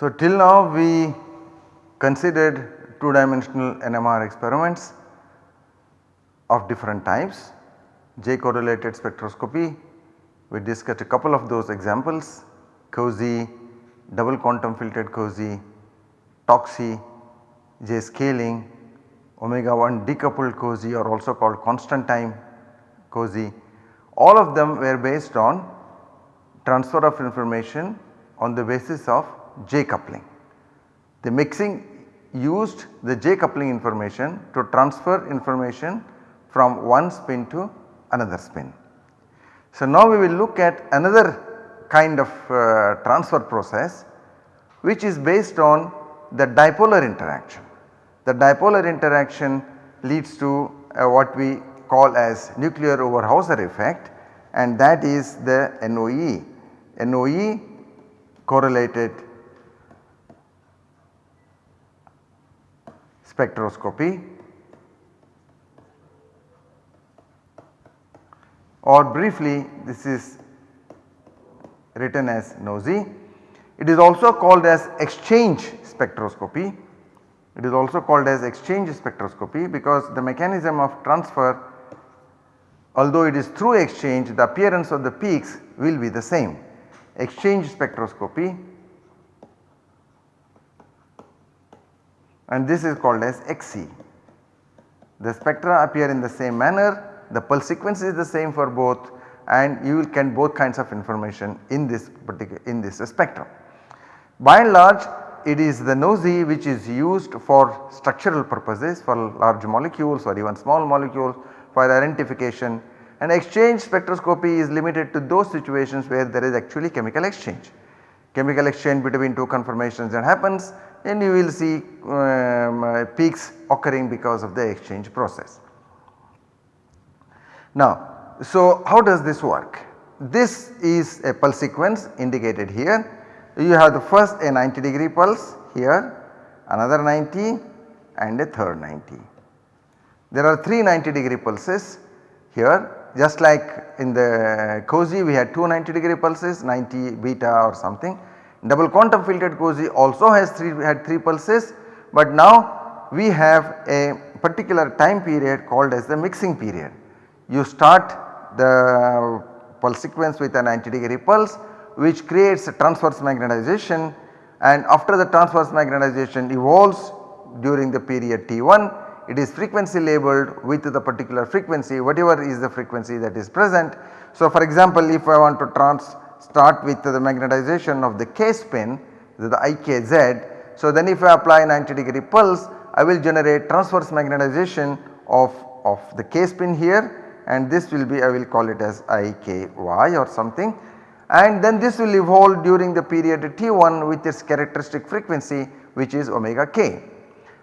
So till now we considered 2 dimensional NMR experiments of different types, J correlated spectroscopy, we discussed a couple of those examples, COSY, double quantum filtered COSY, TOCSY, J scaling, omega 1 decoupled COSY or also called constant time COSY. All of them were based on transfer of information on the basis of J coupling. The mixing used the J coupling information to transfer information from one spin to another spin. So now we will look at another kind of uh, transfer process which is based on the dipolar interaction. The dipolar interaction leads to uh, what we call as nuclear Overhauser effect and that is the NOE. NOE correlated spectroscopy or briefly this is written as NOESY. It is also called as exchange spectroscopy. It is also called as exchange spectroscopy because the mechanism of transfer although it is through exchange the appearance of the peaks will be the same. Exchange spectroscopy and this is called as EXSY. The spectra appear in the same manner, the pulse sequence is the same for both and you can both kinds of information in this particular in this spectrum. By and large it is the NOESY which is used for structural purposes for large molecules or even small molecules for identification and exchange spectroscopy is limited to those situations where there is actually chemical exchange. Chemical exchange between two conformations that happens and you will see um, uh, peaks occurring because of the exchange process. Now so how does this work? This is a pulse sequence indicated here. You have the first a 90 degree pulse here, another 90 and a third 90. There are 3 90 degree pulses here just like in the COSY we had 2 90 degree pulses 90 beta or something. Double quantum filtered COSY also has 3 had 3 pulses but now we have a particular time period called as the mixing period. You start the pulse sequence with a 90 degree pulse which creates a transverse magnetization and after the transverse magnetization evolves during the period T1 it is frequency labeled with the particular frequency whatever is the frequency that is present. So for example if I want to trans start with the magnetization of the K spin the IKZ. So then if I apply 90 degree pulse I will generate transverse magnetization of, of the K spin here and this will be I will call it as IKY or something and then this will evolve during the period T1 with its characteristic frequency which is omega k.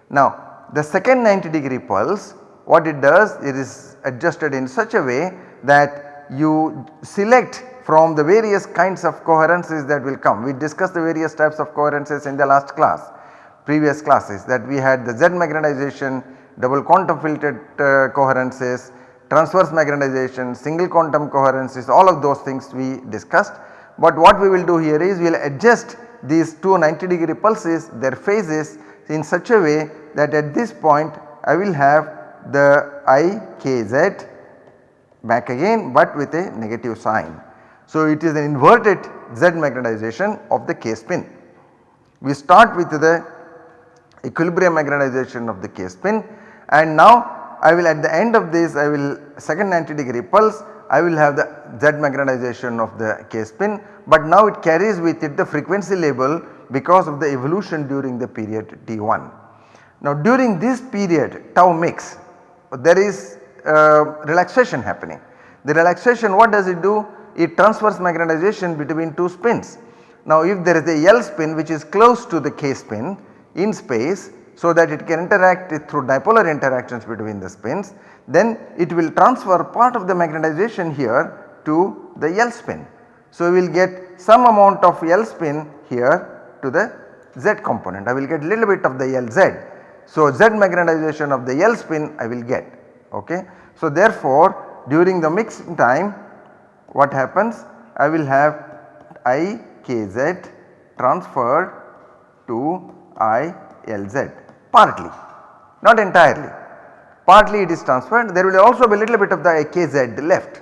Now the second 90 degree pulse what it does it is adjusted in such a way that you select from the various kinds of coherences that will come. We discussed the various types of coherences in the last class previous classes that we had the Z magnetization, double quantum filtered uh, coherences, transverse magnetization, single quantum coherences all of those things we discussed. But what we will do here is we will adjust these two 90 degree pulses their phases in such a way that at this point I will have the IKZ back again but with a negative sign. So it is an inverted Z magnetization of the K spin. We start with the equilibrium magnetization of the K spin and now I will at the end of this I will second 90 degree pulse I will have the Z magnetization of the K spin but now it carries with it the frequency label because of the evolution during the period T1. Now during this period tau mix there is uh, relaxation happening. The relaxation what does it do? It transfers magnetization between two spins. Now if there is a L spin which is close to the K spin in space so that it can interact through dipolar interactions between the spins then it will transfer part of the magnetization here to the L spin. So we will get some amount of L spin here to the Z component I will get little bit of the LZ so Z magnetization of the L spin I will get ok. So therefore during the mixing time what happens I will have IKZ transferred to I L Z partly not entirely partly it is transferred there will also be a little bit of the IKZ left.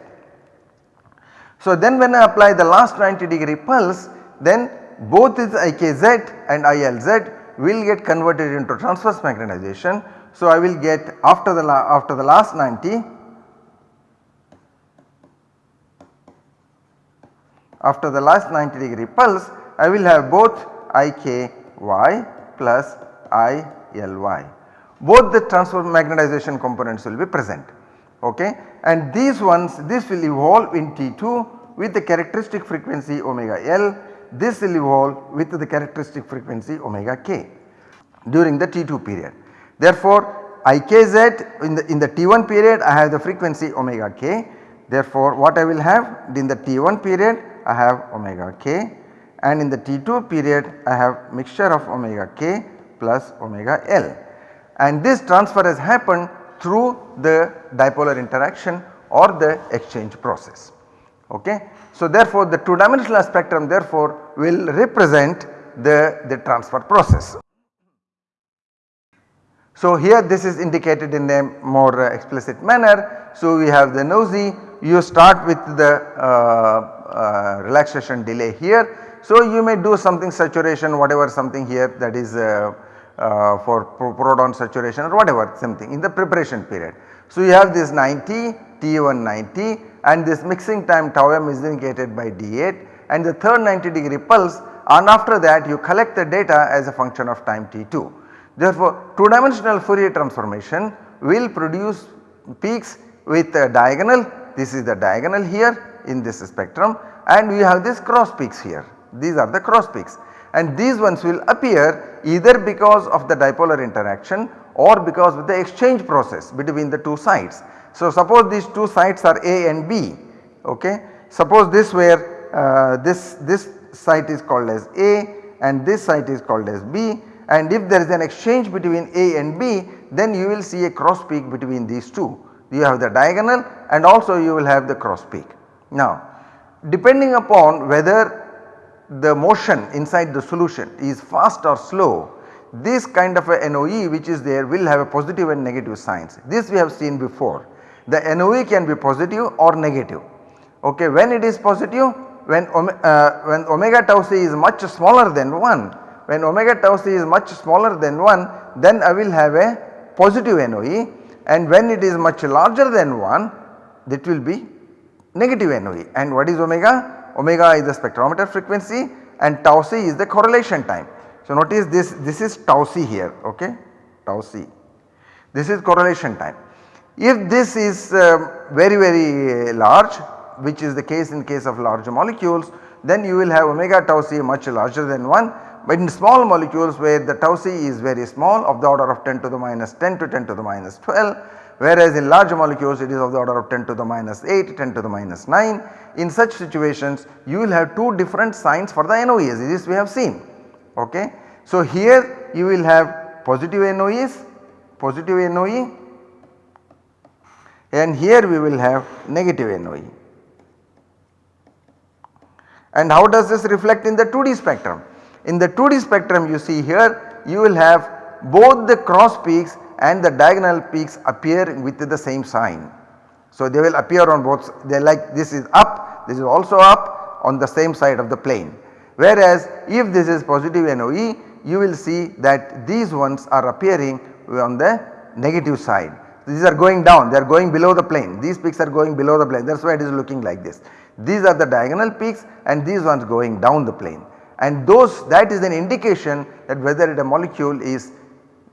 So then when I apply the last 90 degree pulse then both this IKZ and ILZ will get converted into transverse magnetization. So I will get after the after the last 90 after the last 90 degree pulse I will have both IKY plus ILY. Both the transverse magnetization components will be present okay and these ones this will evolve in T2 with the characteristic frequency omega L this will evolve with the characteristic frequency omega k during the T2 period. Therefore IKZ in the in the T1 period I have the frequency omega k therefore what I will have in the T1 period I have omega k and in the T2 period I have mixture of omega k plus omega L and this transfer has happened through the dipolar interaction or the exchange process. Okay. So therefore the 2 dimensional spectrum therefore will represent the, the transfer process. So here this is indicated in a more uh, explicit manner. So we have the NOESY you start with the uh, uh, relaxation delay here. So you may do something saturation whatever something here that is uh, uh, for proton saturation or whatever something in the preparation period. So you have this 90 T1 90 and this mixing time tau m is indicated by D8 and the third 90 degree pulse and after that you collect the data as a function of time T2. Therefore 2 dimensional Fourier transformation will produce peaks with a diagonal this is the diagonal here in this spectrum and we have this cross peaks here these are the cross peaks and these ones will appear either because of the dipolar interaction or because of the exchange process between the two sides. So suppose these two sides are A and B okay suppose this where uh, this this site is called as A and this site is called as B and if there is an exchange between A and B then you will see a cross peak between these two. You have the diagonal and also you will have the cross peak. Now depending upon whether the motion inside the solution is fast or slow this kind of a NOE which is there will have a positive and negative signs. This we have seen before. The NOE can be positive or negative. Okay, when it is positive when, uh, when omega tau c is much smaller than 1 when omega tau c is much smaller than 1 then I will have a positive NOE and when it is much larger than 1 that will be negative NOE and what is omega? Omega is the spectrometer frequency and tau c is the correlation time. So notice this this is tau c here okay tau c this is correlation time. If this is uh, very very large which is the case in case of large molecules then you will have omega tau c much larger than 1 but in small molecules where the tau c is very small of the order of 10 to the minus 10 to 10 to the minus 12 whereas in large molecules it is of the order of 10 to the minus 8 10 to the minus 9. In such situations you will have two different signs for the NOEs this we have seen ok. So here you will have positive NOEs positive NOE and here we will have negative NOE. And how does this reflect in the 2D spectrum? In the 2D spectrum you see here you will have both the cross peaks and the diagonal peaks appear with the same sign. So they will appear on both they like this is up this is also up on the same side of the plane. Whereas if this is positive NOE you will see that these ones are appearing on the negative side. These are going down they are going below the plane these peaks are going below the plane that is why it is looking like this. These are the diagonal peaks and these ones going down the plane and those that is an indication that whether a molecule is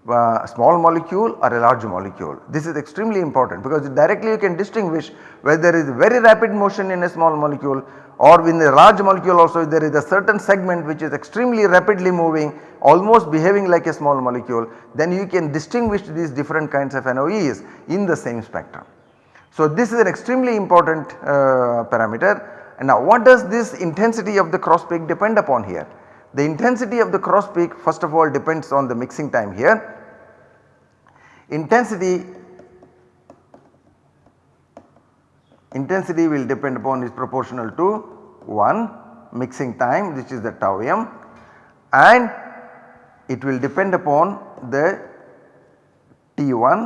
uh, small molecule or a large molecule. This is extremely important because directly you can distinguish whether there is very rapid motion in a small molecule or in a large molecule also there is a certain segment which is extremely rapidly moving almost behaving like a small molecule then you can distinguish these different kinds of NOEs in the same spectrum. So this is an extremely important uh, parameter and now what does this intensity of the cross peak depend upon here? The intensity of the cross peak first of all depends on the mixing time here. Intensity intensity will depend upon is proportional to 1 mixing time which is the tau m and it will depend upon the T1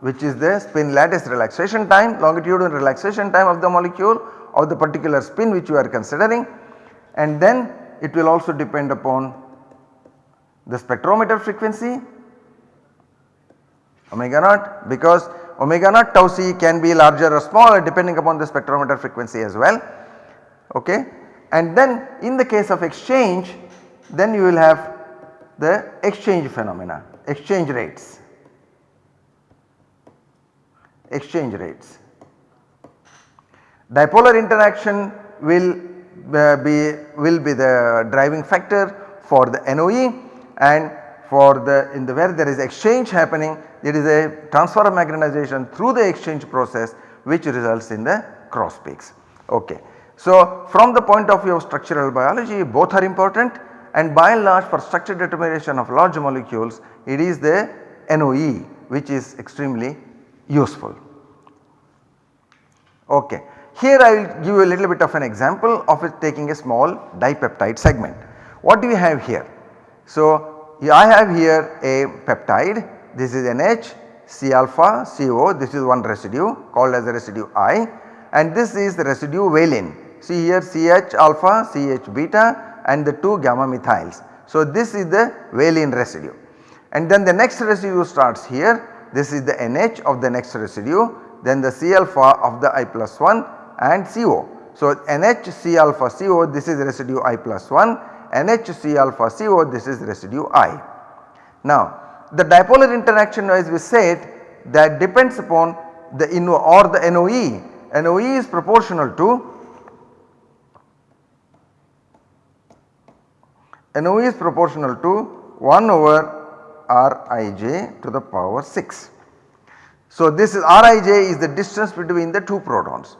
which is the spin lattice relaxation time longitudinal relaxation time of the molecule of the particular spin which you are considering and then it will also depend upon the spectrometer frequency omega naught because omega naught tau c can be larger or smaller depending upon the spectrometer frequency as well okay. And then in the case of exchange then you will have the exchange phenomena exchange rates exchange rates. Dipolar interaction will be will be the driving factor for the NOE and for the in the where there is exchange happening it is a transfer of magnetization through the exchange process which results in the cross peaks. Okay. So from the point of view of structural biology both are important and by and large for structure determination of large molecules it is the NOE which is extremely useful. Okay. Here I will give you a little bit of an example of it taking a small dipeptide segment. What do we have here? So I have here a peptide this is NH, C alpha, CO this is one residue called as the residue I and this is the residue valine. See here CH alpha, CH beta and the 2 gamma methyls. So this is the valine residue and then the next residue starts here this is the NH of the next residue then the C alpha of the I plus 1 and CO. So NH C alpha CO this is residue I plus 1 NH C alpha CO this is residue I. Now the dipolar interaction as we said that depends upon the in or the NOE. NOE is proportional to NOE is proportional to 1 over Rij to the power 6. So this is Rij is the distance between the two protons.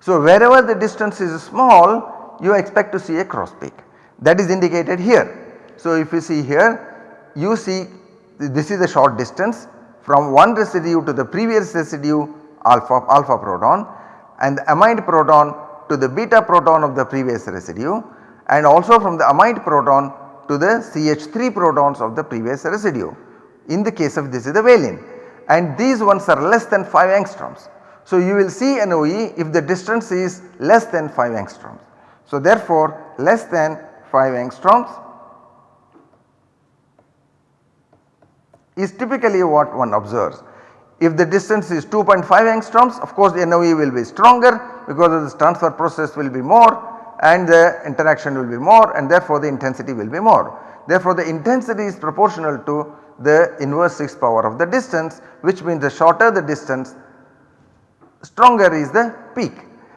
So wherever the distance is small you expect to see a cross peak that is indicated here. So if you see here you see this is a short distance from one residue to the previous residue alpha alpha proton and the amide proton to the beta proton of the previous residue and also from the amide proton to the CH3 protons of the previous residue. In the case of this is the valine and these ones are less than 5 angstroms. So you will see NOE if the distance is less than 5 angstroms. So therefore less than 5 angstroms is typically what one observes. If the distance is 2.5 angstroms of course the NOE will be stronger because this transfer process will be more and the interaction will be more and therefore the intensity will be more. Therefore the intensity is proportional to the inverse 6 power of the distance which means the shorter the distance stronger is the peak.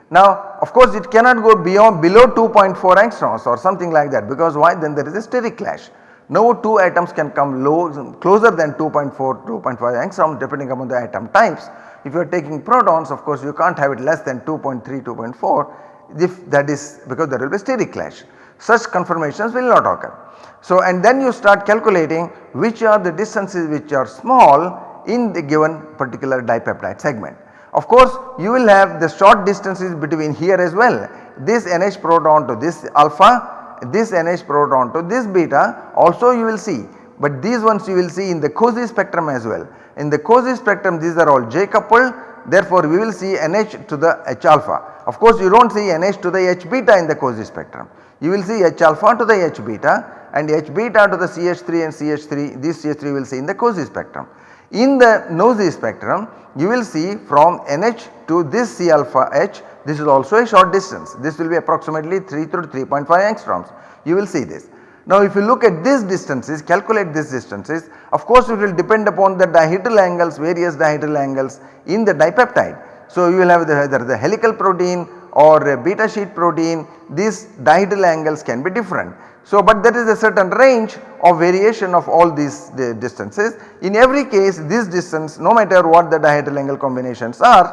Now of course it cannot go beyond below 2.4 angstroms or something like that because why then there is a steric clash. No two atoms can come low closer than 2.4 2.5 angstrom depending upon the atom types. If you are taking protons of course you can't have it less than 2.3 2.4 if that is because there will be steric clash. Such conformations will not occur. So and then you start calculating which are the distances which are small in the given particular dipeptide segment. Of course you will have the short distances between here as well this NH proton to this alpha this NH proton to this beta also you will see but these ones you will see in the COSY spectrum as well. In the COSY spectrum these are all J coupled therefore we will see NH to the H alpha. Of course you do not see NH to the H beta in the COSY spectrum. You will see H alpha to the H beta and H beta to the CH3 and CH3 this CH3 will see in the COSY spectrum. In the NOESY spectrum you will see from NH to this C alpha H this is also a short distance this will be approximately 3 to 3.5 angstroms you will see this. Now if you look at these distances calculate these distances of course it will depend upon the dihedral angles various dihedral angles in the dipeptide. So you will have the, either the helical protein or a beta sheet protein these dihedral angles can be different. So but there is a certain range of variation of all these the distances. In every case this distance no matter what the dihedral angle combinations are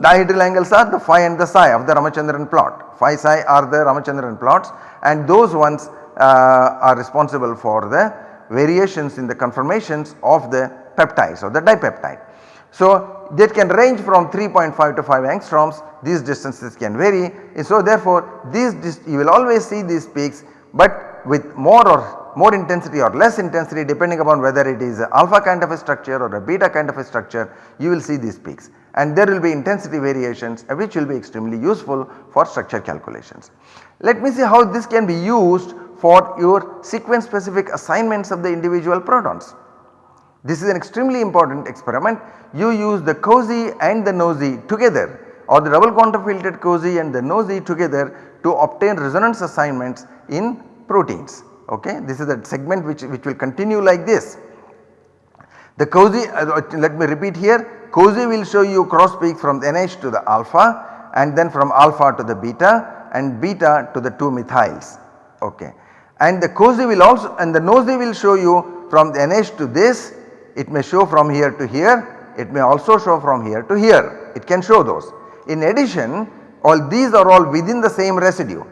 dihedral angles are the phi and the psi of the Ramachandran plot. Phi psi are the Ramachandran plots and those ones uh, are responsible for the variations in the conformations of the peptides or the dipeptide. So that can range from 3.5 to 5 angstroms these distances can vary so therefore these you will always see these peaks but with more or more intensity or less intensity depending upon whether it is alpha kind of a structure or a beta kind of a structure you will see these peaks and there will be intensity variations uh, which will be extremely useful for structure calculations. Let me see how this can be used for your sequence specific assignments of the individual protons. This is an extremely important experiment. You use the COSY and the NOESY together or the double quantum filtered COSY and the NOESY together to obtain resonance assignments in proteins ok. This is a segment which, which will continue like this. The COSY uh, let me repeat here COSY will show you cross peak from the NH to the alpha and then from alpha to the beta and beta to the 2 methyls ok. And the COSY will also and the NOESY will show you from the NH to this it may show from here to here it may also show from here to here it can show those. In addition all these are all within the same residue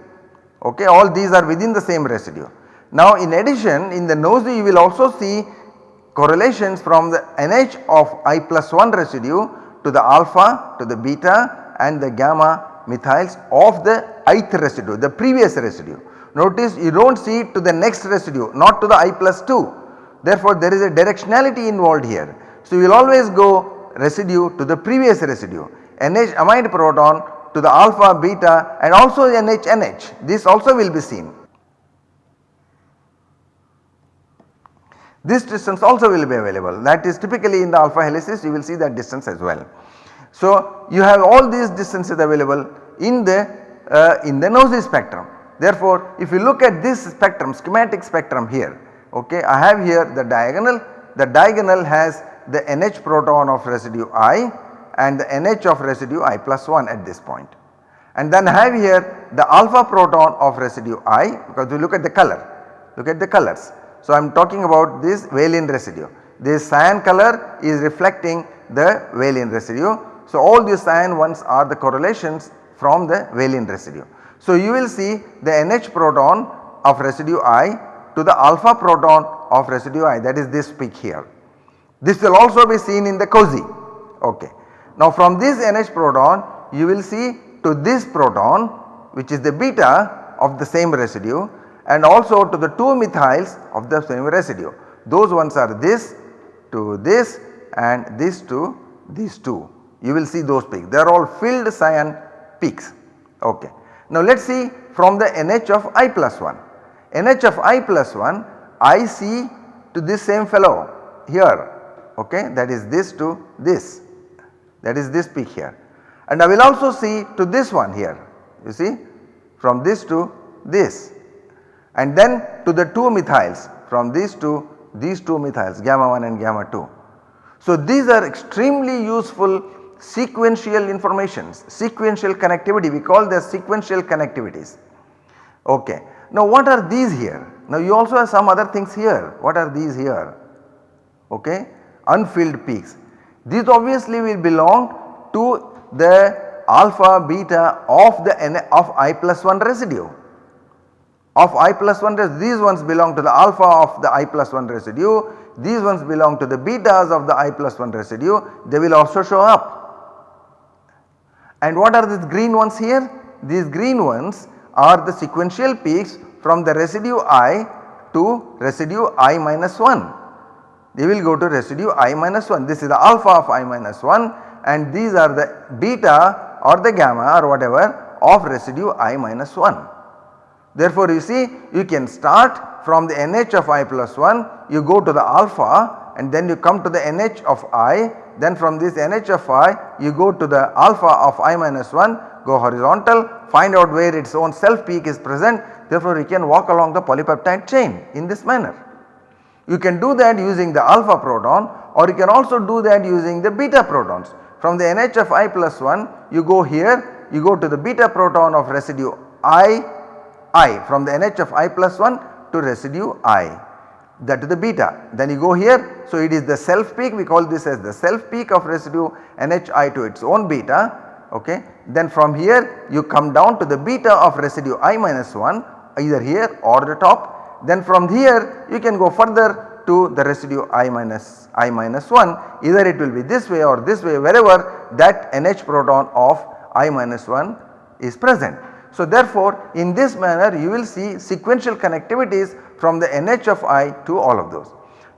okay all these are within the same residue. Now in addition in the NOESY you will also see correlations from the NH of I plus 1 residue to the alpha to the beta and the gamma methyls of the ith residue the previous residue. Notice you do not see to the next residue not to the I plus 2 therefore there is a directionality involved here. So you will always go residue to the previous residue NH amide proton to the alpha beta and also NH NH this also will be seen. This distance also will be available that is typically in the alpha helices you will see that distance as well. So you have all these distances available in the uh, in the NOESY spectrum. Therefore if you look at this spectrum schematic spectrum here okay I have here the diagonal the diagonal has the NH proton of residue I and the NH of residue I plus 1 at this point. And then have here the alpha proton of residue I because we look at the color look at the colors. So I am talking about this valine residue this cyan color is reflecting the valine residue. So all these cyan ones are the correlations from the valine residue. So you will see the NH proton of residue I to the alpha proton of residue I that is this peak here. This will also be seen in the COSY okay. Now from this NH proton you will see to this proton which is the beta of the same residue and also to the 2 methyls of the same residue. Those ones are this to this and this to these two. You will see those peaks. They are all filled cyan peaks. Ok. Now let us see from the NH of I plus 1 NH of I plus 1 I see to this same fellow here. Okay. That is this to this that is this peak here and I will also see to this one here you see from this to this and then to the 2 methyls from these two these 2 methyls gamma 1 and gamma 2. So these are extremely useful sequential informations sequential connectivity we call them sequential connectivities okay. Now what are these here? Now you also have some other things here. What are these here? Okay, unfilled peaks. These obviously will belong to the alpha beta of the N of I plus 1 residue. Of I plus 1 residue, these ones belong to the alpha of the I plus 1 residue, these ones belong to the betas of the I plus 1 residue, they will also show up. And what are these green ones here? These green ones are the sequential peaks from the residue i to residue i minus 1. They will go to residue i minus 1 this is the alpha of i minus 1 and these are the beta or the gamma or whatever of residue i minus 1. Therefore you see you can start from the NH of i plus 1 you go to the alpha and then you come to the NH of i then from this NH of i you go to the alpha of i minus 1 go horizontal find out where its own self peak is present therefore you can walk along the polypeptide chain in this manner. You can do that using the alpha proton or you can also do that using the beta protons. From the NH of I plus 1 you go here you go to the beta proton of residue I I from the NH of I plus 1 to residue I that is the beta. Then you go here so it is the self peak we call this as the self peak of residue NHI to its own beta okay. Then from here you come down to the beta of residue i minus 1 either here or the top. Then from here you can go further to the residue i minus i minus 1 either it will be this way or this way wherever that NH proton of i minus 1 is present. So therefore in this manner you will see sequential connectivities from the NH of I to all of those.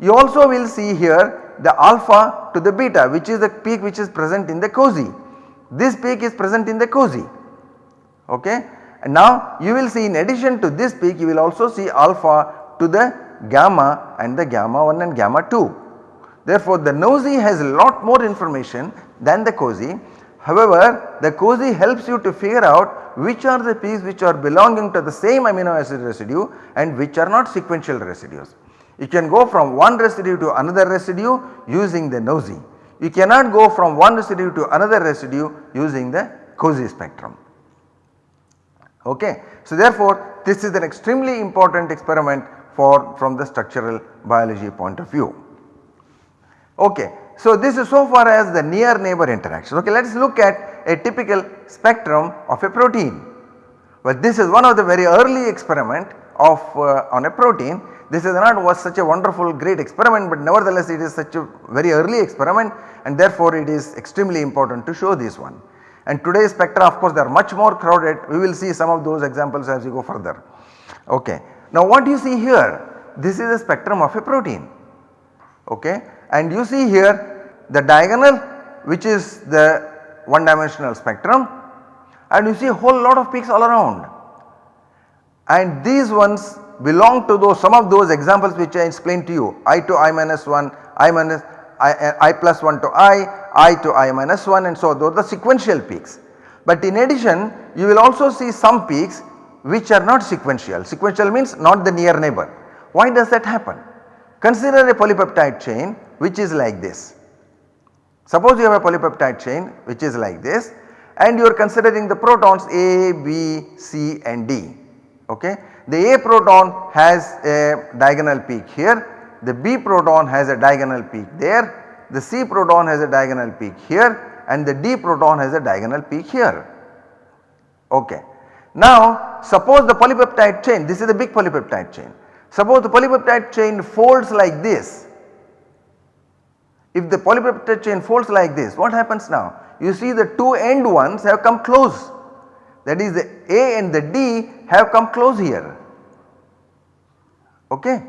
You also will see here the alpha to the beta which is the peak which is present in the COSY. This peak is present in the COSY okay. And now you will see in addition to this peak you will also see alpha to the gamma and the gamma 1 and gamma 2. Therefore the NOESY has a lot more information than the COSY. However the COSY helps you to figure out which are the peaks which are belonging to the same amino acid residue and which are not sequential residues. You can go from one residue to another residue using the NOESY. You cannot go from one residue to another residue using the COSY spectrum. Okay. So therefore this is an extremely important experiment for from the structural biology point of view. Okay. So this is so far as the near neighbor interaction. Okay, let us look at a typical spectrum of a protein. Well this is one of the very early experiment of uh, on a protein. This is not was such a wonderful great experiment but nevertheless it is such a very early experiment and therefore it is extremely important to show this one. And today's spectra of course they are much more crowded. We will see some of those examples as we go further. Okay. Now what you see here this is a spectrum of a protein. Okay. And you see here the diagonal which is the one dimensional spectrum. And you see a whole lot of peaks all around. And these ones belong to those some of those examples which I explained to you. I to i minus 1, i minus I, eh, I plus 1 to i, i to i minus 1 and so those are the sequential peaks. But in addition you will also see some peaks which are not sequential, sequential means not the near neighbor. Why does that happen? Consider a polypeptide chain which is like this. Suppose you have a polypeptide chain which is like this and you are considering the protons A, B, C and D okay. The A proton has a diagonal peak here, the B proton has a diagonal peak there, the C proton has a diagonal peak here and the D proton has a diagonal peak here okay. Now suppose the polypeptide chain this is a big polypeptide chain suppose the polypeptide chain folds like this if the polypeptide chain folds like this what happens now? You see the two end ones have come close that is the A and the D have come close here okay.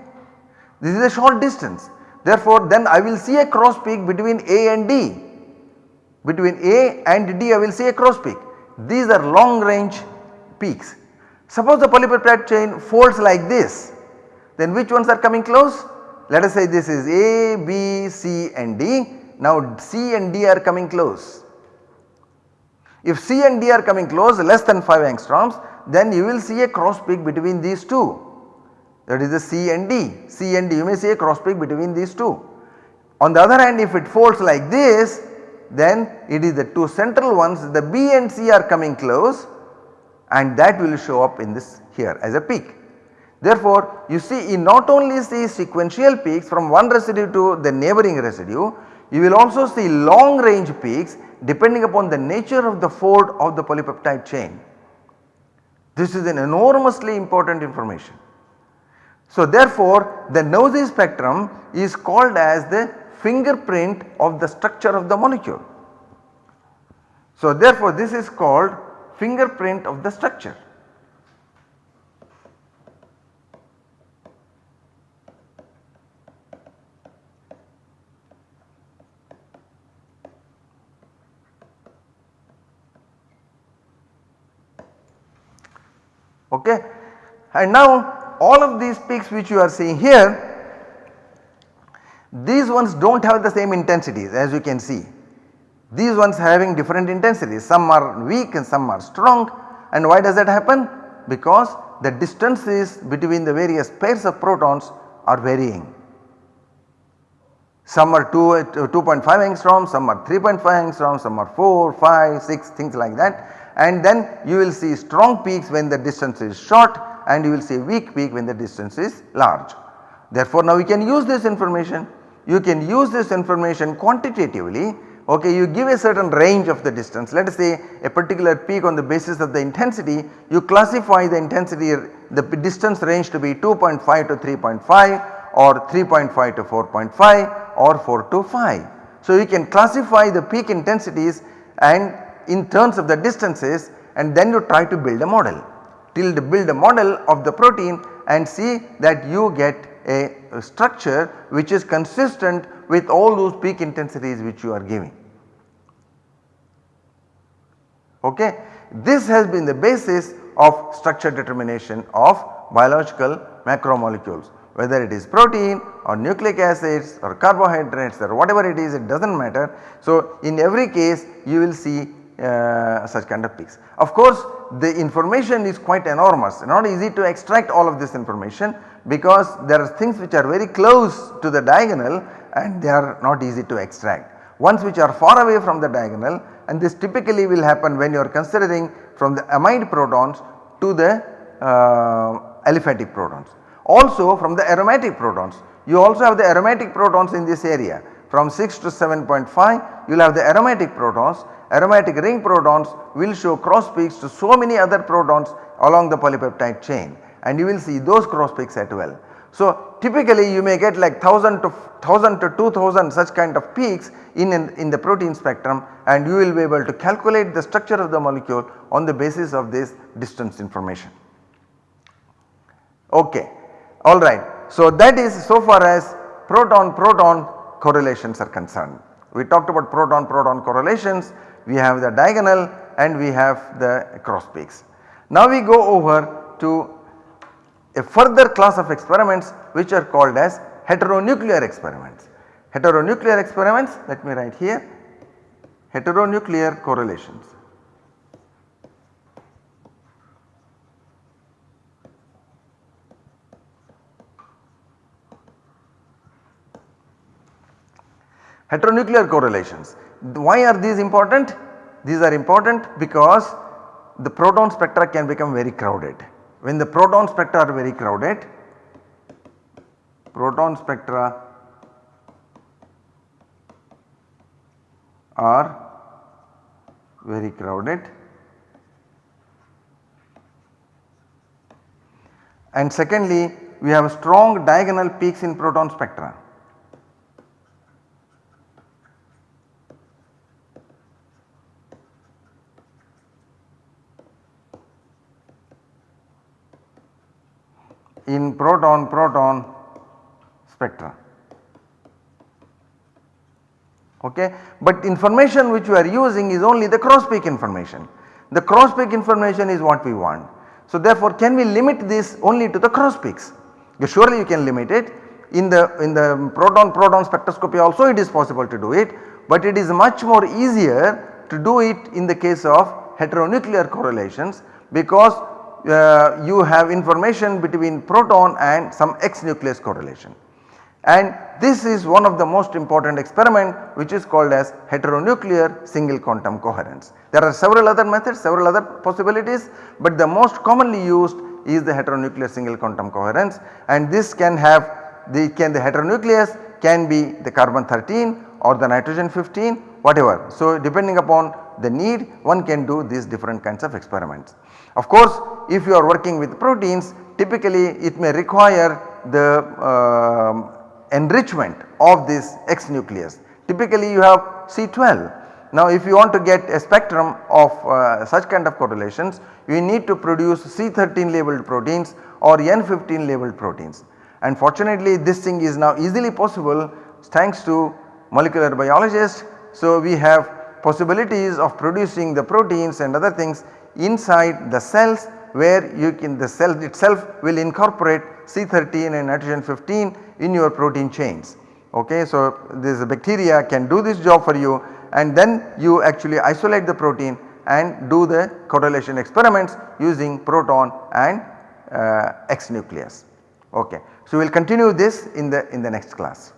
This is a short distance therefore then I will see a cross peak between A and D between A and D I will see a cross peak these are long range peaks. Suppose the polypeptide chain folds like this then which ones are coming close? Let us say this is A, B, C and D. Now C and D are coming close. If C and D are coming close less than 5 angstroms then you will see a cross peak between these two that is the C and D. C and D you may see a cross peak between these two. On the other hand if it folds like this then it is the two central ones the B and C are coming close and that will show up in this here as a peak. Therefore, you see not only see sequential peaks from one residue to the neighboring residue, you will also see long range peaks depending upon the nature of the fold of the polypeptide chain. This is an enormously important information. So therefore, the NOESY spectrum is called as the fingerprint of the structure of the molecule. So therefore, this is called fingerprint of the structure. okay. And now all of these peaks which you are seeing here these ones do not have the same intensities as you can see. These ones having different intensities some are weak and some are strong and why does that happen? Because the distances between the various pairs of protons are varying. Some are 2.5 uh, angstroms, some are 3.5 angstroms, some are 4, 5, 6 things like that and then you will see strong peaks when the distance is short and you will see weak peak when the distance is large. Therefore now we can use this information, you can use this information quantitatively okay you give a certain range of the distance let us say a particular peak on the basis of the intensity you classify the intensity the distance range to be 2.5 to 3.5 or 3.5 to 4.5 or 4 to 5. So you can classify the peak intensities and in terms of the distances and then you try to build a model till build a model of the protein and see that you get a, a structure which is consistent with all those peak intensities which you are giving. Okay. This has been the basis of structure determination of biological macromolecules whether it is protein or nucleic acids or carbohydrates or whatever it is it does not matter. So, in every case you will see uh, such kind of peaks. Of course, the information is quite enormous not easy to extract all of this information because there are things which are very close to the diagonal and they are not easy to extract. Ones which are far away from the diagonal and this typically will happen when you are considering from the amide protons to the uh, aliphatic protons. Also from the aromatic protons you also have the aromatic protons in this area from 6 to 7.5 you will have the aromatic protons aromatic ring protons will show cross peaks to so many other protons along the polypeptide chain and you will see those cross peaks at well. So typically you may get like 1000 to 1000 to 2000 such kind of peaks in, in, in the protein spectrum and you will be able to calculate the structure of the molecule on the basis of this distance information. Okay alright. So that is so far as proton proton correlations are concerned. We talked about proton proton correlations we have the diagonal and we have the cross peaks. Now we go over to a further class of experiments which are called as heteronuclear experiments. Heteronuclear experiments let me write here heteronuclear correlations. Heteronuclear correlations why are these important? These are important because the proton spectra can become very crowded. When the proton spectra are very crowded, proton spectra are very crowded and secondly we have strong diagonal peaks in proton spectra. in proton proton spectra. Okay. But information which we are using is only the cross peak information. The cross peak information is what we want. So therefore can we limit this only to the cross peaks? surely you can limit it in the in the proton proton spectroscopy also it is possible to do it but it is much more easier to do it in the case of heteronuclear correlations because uh, you have information between proton and some X nucleus correlation. And this is one of the most important experiment which is called as heteronuclear single quantum coherence. There are several other methods, several other possibilities but the most commonly used is the heteronuclear single quantum coherence and this can have the can the heteronucleus can be the carbon 13 or the nitrogen 15 whatever. So depending upon the need one can do these different kinds of experiments. Of course if you are working with proteins typically it may require the uh, enrichment of this X nucleus. Typically you have C12. Now if you want to get a spectrum of uh, such kind of correlations you need to produce C13 labeled proteins or N15 labeled proteins. And fortunately this thing is now easily possible thanks to molecular biologists. So we have possibilities of producing the proteins and other things inside the cells where you can the cell itself will incorporate C13 and nitrogen 15 in your protein chains. Okay, so this bacteria can do this job for you and then you actually isolate the protein and do the correlation experiments using proton and uh, X nucleus. Okay. So we will continue this in the in the next class.